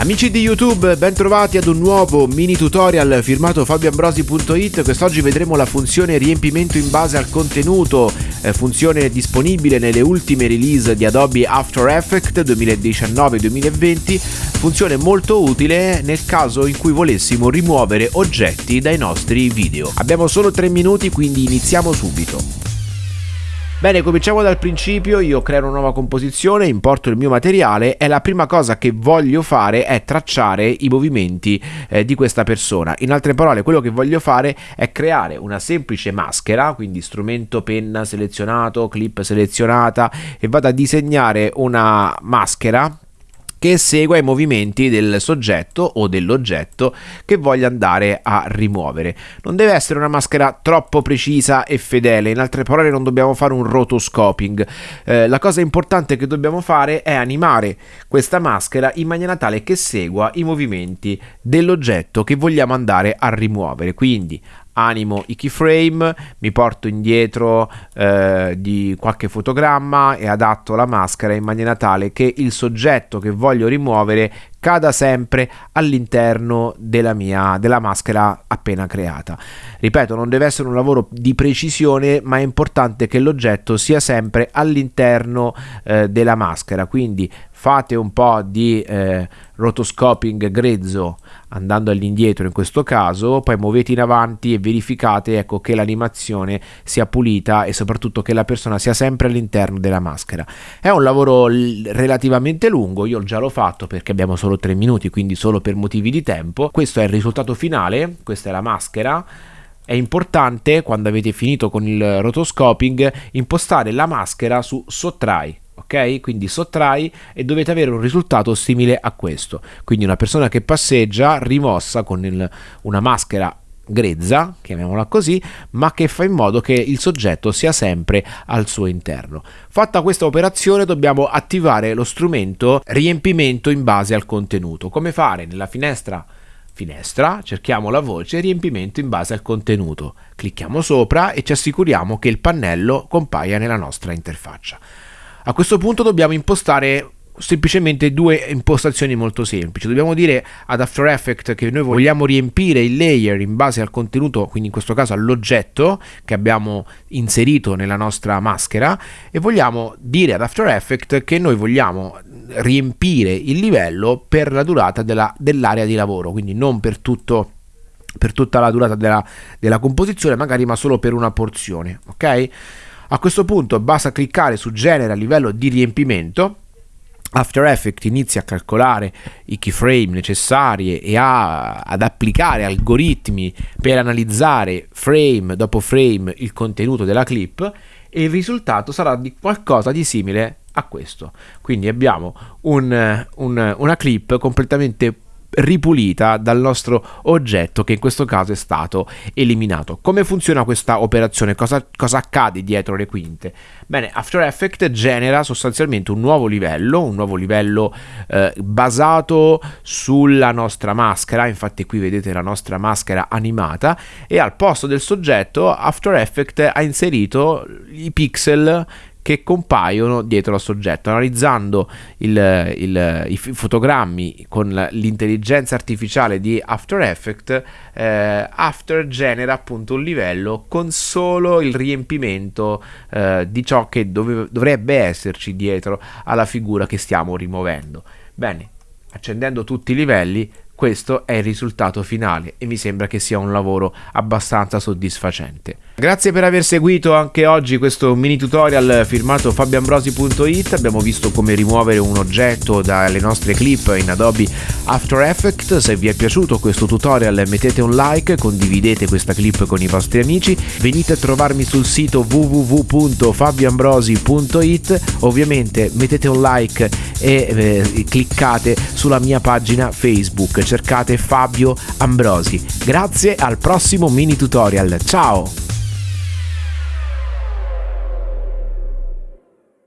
Amici di YouTube, bentrovati ad un nuovo mini tutorial firmato fabioambrosi.it. Quest'oggi vedremo la funzione riempimento in base al contenuto, eh, funzione disponibile nelle ultime release di Adobe After Effects 2019-2020, funzione molto utile nel caso in cui volessimo rimuovere oggetti dai nostri video. Abbiamo solo 3 minuti, quindi iniziamo subito. Bene, cominciamo dal principio, io creo una nuova composizione, importo il mio materiale e la prima cosa che voglio fare è tracciare i movimenti eh, di questa persona. In altre parole, quello che voglio fare è creare una semplice maschera, quindi strumento penna selezionato, clip selezionata e vado a disegnare una maschera che segua i movimenti del soggetto o dell'oggetto che voglio andare a rimuovere. Non deve essere una maschera troppo precisa e fedele, in altre parole non dobbiamo fare un rotoscoping. Eh, la cosa importante che dobbiamo fare è animare questa maschera in maniera tale che segua i movimenti dell'oggetto che vogliamo andare a rimuovere. Quindi animo i keyframe, mi porto indietro eh, di qualche fotogramma e adatto la maschera in maniera tale che il soggetto che voglio rimuovere cada sempre all'interno della mia della maschera appena creata. Ripeto, non deve essere un lavoro di precisione, ma è importante che l'oggetto sia sempre all'interno eh, della maschera, quindi fate un po' di eh, rotoscoping grezzo andando all'indietro in questo caso, poi muovete in avanti e verificate ecco, che l'animazione sia pulita e soprattutto che la persona sia sempre all'interno della maschera. È un lavoro relativamente lungo, io già l'ho fatto perché abbiamo solo 3 minuti, quindi solo per motivi di tempo. Questo è il risultato finale, questa è la maschera. È importante quando avete finito con il rotoscoping impostare la maschera su sottrai ok? Quindi sottrai e dovete avere un risultato simile a questo. Quindi una persona che passeggia rimossa con il, una maschera grezza, chiamiamola così, ma che fa in modo che il soggetto sia sempre al suo interno. Fatta questa operazione dobbiamo attivare lo strumento riempimento in base al contenuto. Come fare? Nella finestra finestra, cerchiamo la voce riempimento in base al contenuto. Clicchiamo sopra e ci assicuriamo che il pannello compaia nella nostra interfaccia. A questo punto dobbiamo impostare semplicemente due impostazioni molto semplici. Dobbiamo dire ad After Effects che noi vogliamo riempire il layer in base al contenuto, quindi in questo caso all'oggetto che abbiamo inserito nella nostra maschera e vogliamo dire ad After Effects che noi vogliamo riempire il livello per la durata della, dell'area di lavoro, quindi non per tutto per tutta la durata della, della composizione, magari ma solo per una porzione, ok? A questo punto basta cliccare su genera livello di riempimento After Effects inizia a calcolare i keyframe necessari e a, ad applicare algoritmi per analizzare frame dopo frame il contenuto della clip e il risultato sarà di qualcosa di simile a questo. Quindi abbiamo un, un, una clip completamente ripulita dal nostro oggetto che in questo caso è stato eliminato. Come funziona questa operazione? Cosa, cosa accade dietro le quinte? Bene, After Effects genera sostanzialmente un nuovo livello, un nuovo livello eh, basato sulla nostra maschera, infatti qui vedete la nostra maschera animata e al posto del soggetto After Effects ha inserito i pixel che compaiono dietro al soggetto. Analizzando il, il, i fotogrammi con l'intelligenza artificiale di After Effects, eh, After genera appunto un livello con solo il riempimento eh, di ciò che dove, dovrebbe esserci dietro alla figura che stiamo rimuovendo. Bene, accendendo tutti i livelli questo è il risultato finale e mi sembra che sia un lavoro abbastanza soddisfacente. Grazie per aver seguito anche oggi questo mini tutorial firmato fabioambrosi.it. Abbiamo visto come rimuovere un oggetto dalle nostre clip in Adobe After Effects. Se vi è piaciuto questo tutorial mettete un like, condividete questa clip con i vostri amici, venite a trovarmi sul sito www.fabioambrosi.it. Ovviamente mettete un like e eh, cliccate sulla mia pagina Facebook cercate Fabio Ambrosi. Grazie al prossimo mini tutorial. Ciao!